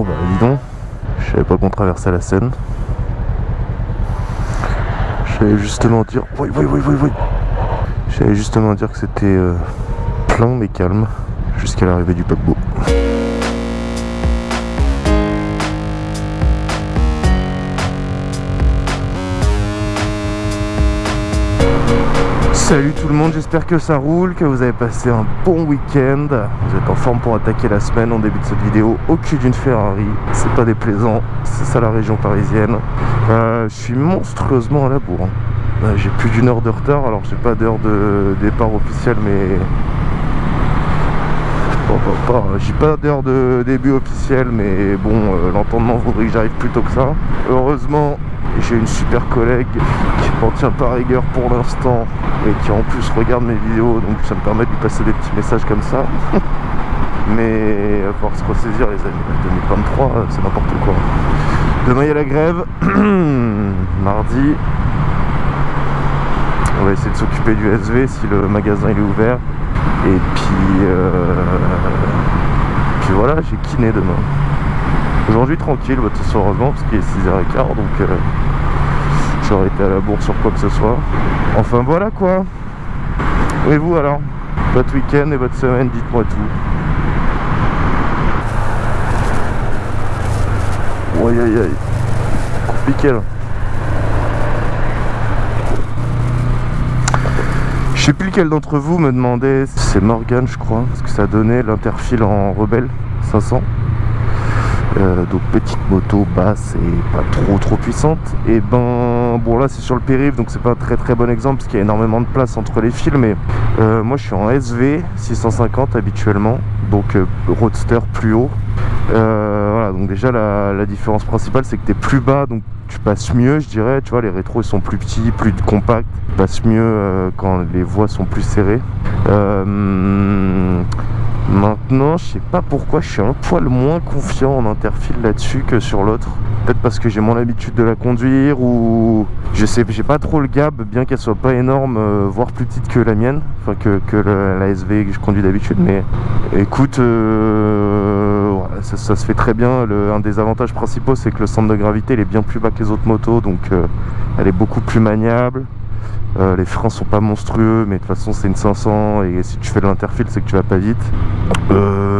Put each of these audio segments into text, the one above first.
Bon bah dis donc, je savais pas qu'on traversait la Seine. J'allais justement dire... Oui, oui, oui, oui, oui. J'allais justement dire que c'était euh, plein mais calme jusqu'à l'arrivée du paquebot. Salut tout le monde, j'espère que ça roule, que vous avez passé un bon week-end. Vous êtes en forme pour attaquer la semaine. En début de cette vidéo, au cul d'une Ferrari. C'est pas déplaisant, c'est ça la région parisienne. Euh, je suis monstrueusement à la bourre. Hein. Euh, j'ai plus d'une heure de retard, alors j'ai pas d'heure de départ officielle, mais... J'ai pas d'heure de début officiel, mais bon, euh, l'entendement voudrait que j'arrive plus tôt que ça. Heureusement, j'ai une super collègue qui m'en tient par rigueur pour l'instant et qui en plus regarde mes vidéos donc ça me permet de lui passer des petits messages comme ça. Mais à pouvoir se ressaisir les amis, 2023 c'est n'importe quoi. Demain il y a la grève, mardi. On va essayer de s'occuper du SV si le magasin il est ouvert. Et puis, euh, puis voilà, j'ai kiné demain. Aujourd'hui tranquille, bah, tout heureusement parce qu'il est 6h15 donc euh, été à la bourse sur quoi que ce soit. Enfin voilà quoi. Et vous alors? Votre week-end et votre semaine, dites-moi tout. Aïe aïe aïe. Compliqué là. Je sais plus lequel d'entre vous me demandait, c'est Morgan je crois, parce que ça donnait l'interfile en rebelle 500. Euh, donc petite moto basse et pas trop trop puissante et ben bon là c'est sur le périph donc c'est pas un très très bon exemple parce qu'il y a énormément de place entre les fils mais euh, moi je suis en SV 650 habituellement donc euh, roadster plus haut voilà donc déjà la, la différence principale c'est que tu es plus bas donc tu passes mieux je dirais tu vois les rétros ils sont plus petits plus compacts tu passes mieux quand les voies sont plus serrées Maintenant, je sais pas pourquoi je suis un poil moins confiant en interfile là-dessus que sur l'autre. Peut-être parce que j'ai moins l'habitude de la conduire ou je sais, j'ai pas trop le gab, bien qu'elle soit pas énorme, euh, voire plus petite que la mienne, enfin que, la, SV que je conduis d'habitude. Mais écoute, euh, ça, se fait très bien. un des avantages principaux, c'est que le centre de gravité il est bien plus bas que les autres motos, donc euh, elle est beaucoup plus maniable. Les freins sont pas monstrueux, mais de toute façon c'est une 500 et si tu fais de l'interfile c'est que tu vas pas vite. Euh,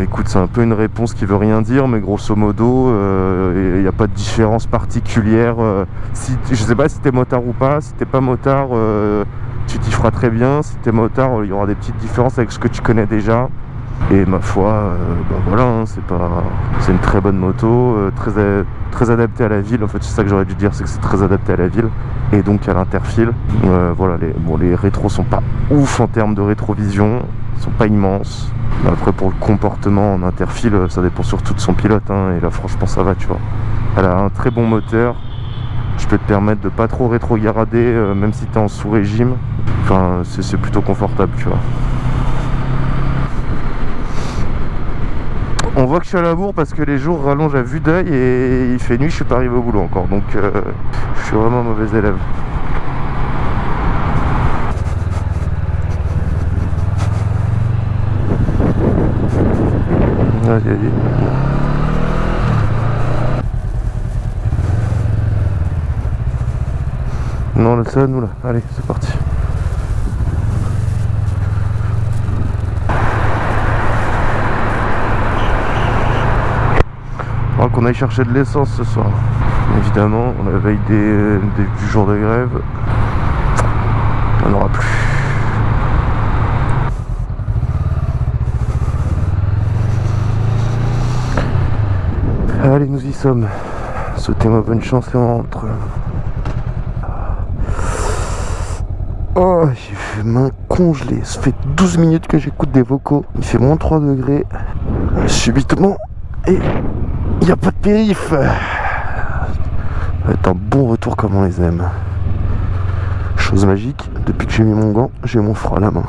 écoute, c'est un peu une réponse qui veut rien dire, mais grosso modo, il euh, n'y a pas de différence particulière. si, je sais pas si t'es motard ou pas, si t'es pas motard, tu t'y feras très bien. Si t'es motard, il y aura des petites différences avec ce que tu connais déjà. Et ma foi, euh, bah voilà, hein, c'est pas, c'est une très bonne moto, euh, très, très adaptée à la ville. En fait, c'est ça que j'aurais dû dire, c'est que c'est très adapté à la ville et donc à l'interfile. Euh, voilà, les, bon, les rétros sont pas ouf en termes de rétrovision, ils sont pas immenses. Après, pour le comportement en interfile, ça dépend surtout de son pilote. Hein, et là, franchement, ça va, tu vois. Elle a un très bon moteur. Je peux te permettre de pas trop rétrograder, même si tu es en sous-régime. Enfin, c'est plutôt confortable, tu vois. On voit que je suis à la bourre parce que les jours rallongent à vue d'œil et il fait nuit, je suis pas arrivé au boulot encore. Donc euh, je suis vraiment mauvais élève. Non, c'est à nous là. Allez, c'est parti. qu'on aille chercher de l'essence ce soir. Évidemment, on la veille des, du jour de grève, on n'aura plus. Allez, nous y sommes. Souhaitez-moi bonne chance et on rentre. Oh, j'ai fait main congelée. Ça fait 12 minutes que j'écoute des vocaux. Il fait moins 3 degrés. Subitement. Et il n'y a pas de périph. C'est un bon retour comme on les aime. Chose magique, depuis que j'ai mis mon gant, j'ai mon froid à la main.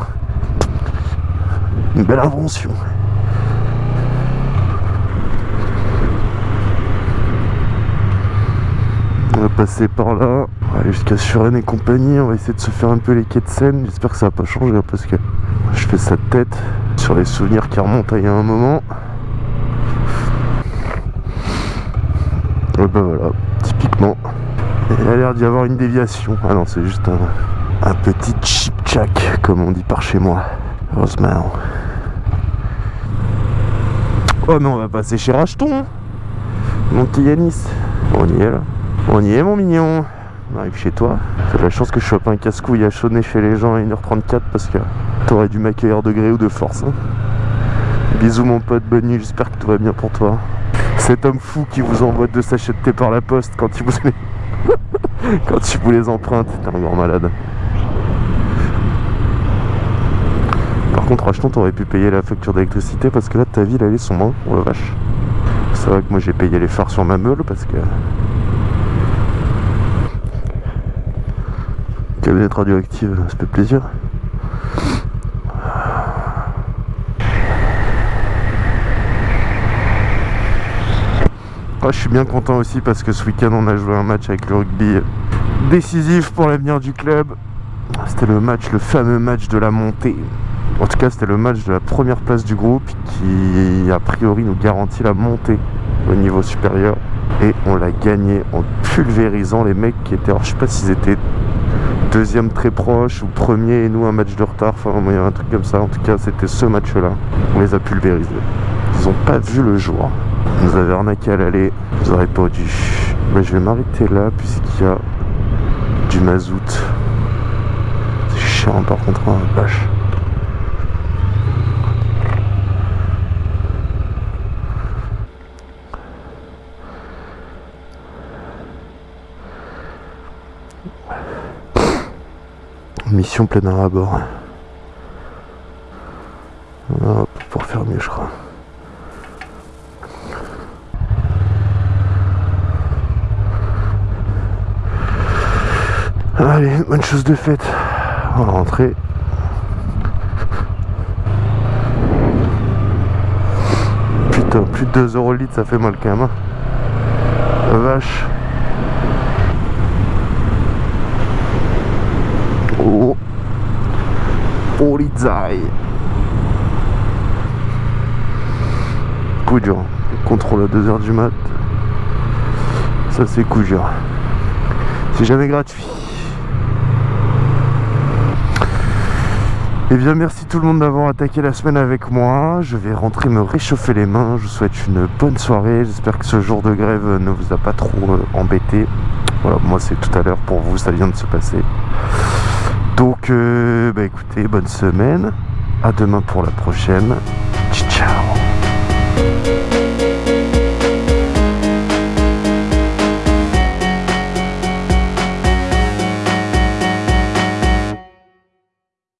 Une belle invention. On va passer par là, jusqu'à Suren et compagnie, on va essayer de se faire un peu les quais de Seine, j'espère que ça va pas changer hein, parce que je fais sa tête sur les souvenirs qui remontent à il y a un moment. Et bah voilà, typiquement. Il a l'air d'y avoir une déviation. Ah non, c'est juste un, petit chip-chack, comme on dit par chez moi. Heureusement. Oh mais on va passer chez Racheton Mon petit Yanis On y est là On y est mon mignon On arrive chez toi C'est la chance que je chope un casse-couille à chaudner chez les gens à 1h34 parce que t'aurais dû m'accueillir de gré ou de force hein. Bisous mon pote, bonne nuit, j'espère que tout va bien pour toi Cet homme fou qui vous envoie deux sachets de thé par la poste quand il vous les... quand il vous les emprunte, t'es un grand malade contre, achetant, t'aurais pu payer la facture d'électricité parce que là, ta ville, elle est sombre. Oh la vache. C'est vrai que moi, j'ai payé les phares sur ma meule parce que. Cabinette radioactive, ça fait plaisir. Ah, je suis bien content aussi parce que ce week-end on a joué un match avec le rugby décisif pour l'avenir du club. C'était le match, le fameux match de la montée. En tout cas, c'était le match de la première place du groupe qui, a priori, nous garantit la montée au niveau supérieur. Et on l'a gagné en pulvérisant les mecs qui étaient... Alors, je sais pas s'ils étaient deuxième très proche ou premier et nous un match de retard. Enfin, il y a un truc comme ça. En tout cas, c'était ce match-là. On les a pulvérisés. Ils ont pas vu le jour. Ils nous avaient arnaqué à l'aller. Vous aurez pas dû. Mais je vais m'arrêter là puisqu'il y a du mazout. C'est chiant par contre, hein, vache. Mission plein air à bord. pour faire mieux, je crois. Allez, bonne chose de faite. On va rentrer. Putain, plus de 2 euros le litre, ça fait mal quand même. Hein. vache. Oh. Polizei. Coup dur. Contrôle à 2h du mat. Ça c'est coup dur. C'est jamais gratuit. Et eh bien merci tout le monde d'avoir attaqué la semaine avec moi. Je vais rentrer me réchauffer les mains. Je vous souhaite une bonne soirée. J'espère que ce jour de grève ne vous a pas trop euh, embêté. Voilà, moi c'est tout à l'heure pour vous, ça vient de se passer. Donc, euh, bah écoutez, bonne semaine. À demain pour la prochaine. Ciao.